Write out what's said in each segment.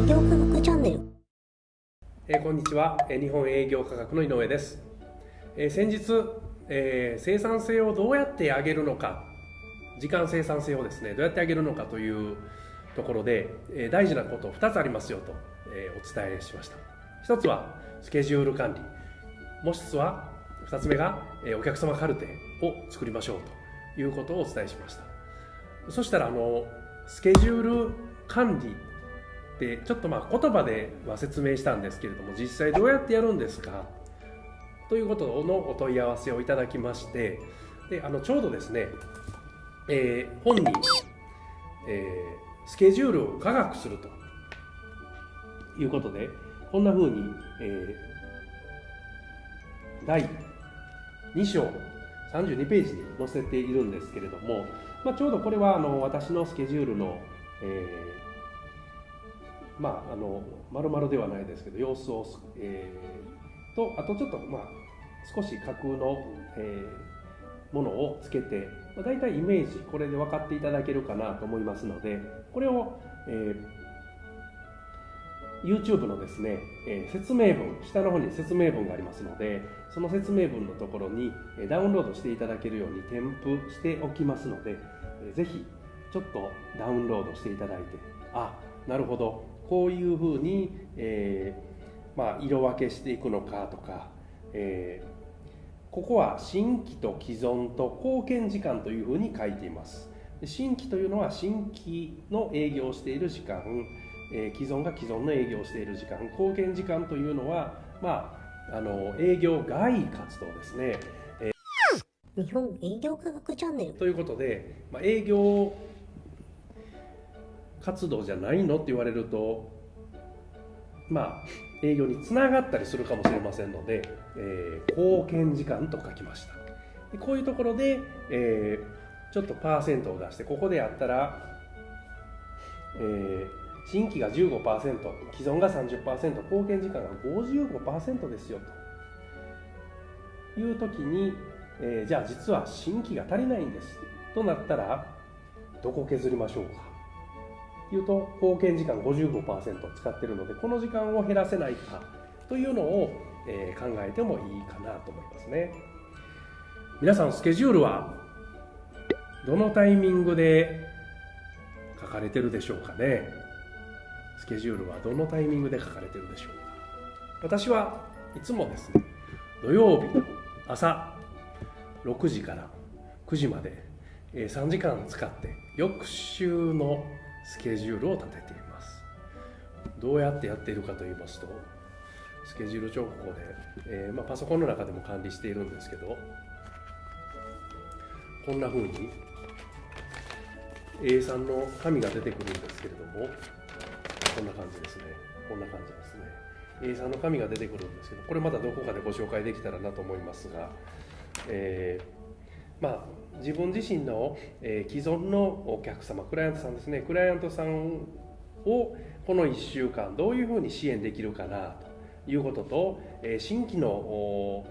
営業科学チャンネル。えーこんにちは、日本営業科学の井上です、えー先日、えー生産性をどうやって上げるのか。時間生産性をですねどうやって上げるのかというところで、えー大事なこと2つありますよと、えーお伝えしました。1つはスケジュール管理。もう1つは2つ目が、えーお客様カルテを作りましょうということをお伝えしました。そしたらあのスケジュール管理でちょっとまあ言葉では説明したんですけれども実際どうやってやるんですか？ということのお問い合わせをいただきましてであのちょうどですね、えー本に、えースケジュールを科学するということでこんな風に、えー第2章32ページに載せているんですけれども、まあ、ちょうどこれはあの私のスケジュールの、えーまあ、あの丸々ではないですけど様子を、えーとあとちょっと、まあ、少し架空の、えーものをつけて、まあ、大体イメージこれで分かっていただけるかなと思いますのでこれを、えー YouTube のですね、えー説明文下の方に説明文がありますのでその説明文のところにえーダウンロードしていただけるように添付しておきますので、えーぜひちょっとダウンロードしていただいてあなるほど。こういうふうに、えーまあ、色分けしていくのかとか、えーここは新規と既存と貢献時間というふうに書いています。で新規というのは新規の営業をしている時間、えー既存が既存の営業をしている時間貢献時間というのは、まあ、あの営業外活動ですね。日本営業科学チャンネル。ということで、まあ、営業活動じゃないの？って言われるとまあ営業につながったりするかもしれませんので、えー貢献時間と書きました。でこういうところで、えーちょっとパーセントを出してここでやったら、えー新規が15%既存が30%貢献時間が55%ですよという時にえーじゃあ実は新規が足りないんです。となったらどこ削りましょうか？いうと貢献時間55%使ってるのでこの時間を減らせないかというのを、え考えてもいいかなと思いますね。皆さんスケジュールはどのタイミングで書かれてるでしょうかね？スケジュールはどのタイミングで書かれてるでしょうか？私はいつもですね土曜日の朝6時から9時まで3時間使って翌週のスケジュールを立てています。どうやってやっているかと言いますとスケジュール帳簿で、えーまあ、パソコンの中でも管理しているんですけどこんな風に A3 の紙が出てくるんですけれどもこんな感じですね。こんな感じですね。A3 の紙が出てくるんですけどこれまたどこかでご紹介できたらなと思いますが、えーまあ自分自身の、えー既存のお客様クライアントさんですね。クライアントさんをこの1週間どういうふうに支援できるかなということと、えー新規のお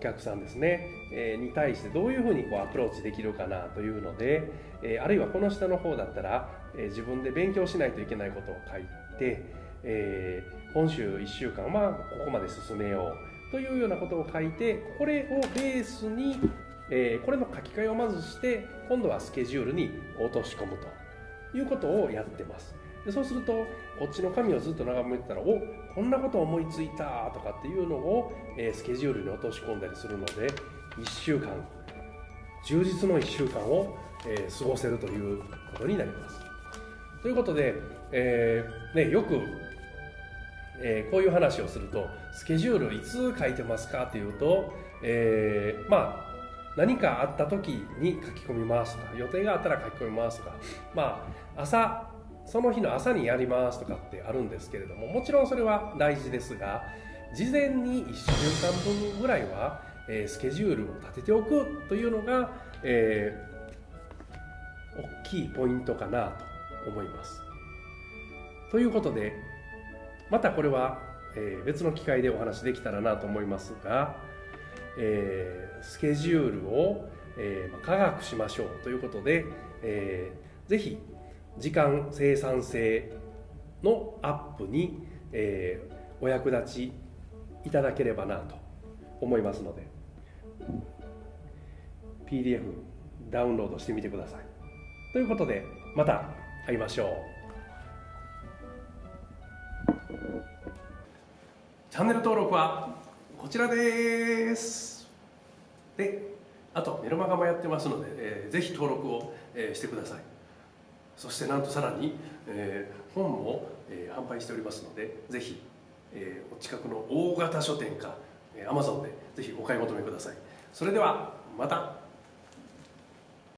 客さんですね、えーに対してどういうふうにこうアプローチできるかなというので、えあるいはこの下の方だったら、え自分で勉強しないといけないことを書いて、え今週1週間はここまで進めようというようなことを書いてこれをベースに、えーこれの書き換えをまずして今度はスケジュールに落とし込むと。いうことをやってます。でそうするとこっちの紙をずっと眺めてたらおこんなこと思いついたとかっていうのを、えースケジュールに落とし込んだりするので1週間充実の1週間を、えー過ごせるということになります。ということで、えーね、よく、えーこういう話をするとスケジュールいつ書いてますかっていうと、えーまあ何かあった時に書き込みますとか予定があったら書き込みますとかまあ朝その日の朝にやりますとかってあるんですけれどももちろんそれは大事ですが事前に1週間分ぐらいは、えスケジュールを立てておくというのが、えー大きいポイントかなと思います。ということでまたこれは、え別の機会でお話できたらなと思いますが、えースケジュールを、えー科学しましょうということで、えーぜひ時間生産性のアップに、えーお役立ちいただければなと思いますので PDF ダウンロードしてみてください。ということでまた会いましょう。チャンネル登録はこちらです。であとメルマガもやってますので、えーぜひ登録を、えーしてください。そしてなんとさらに、えー本も、えー販売しておりますのでぜひ、えーお近くの大型書店か、えー Amazon でぜひお買い求めください。それではまた。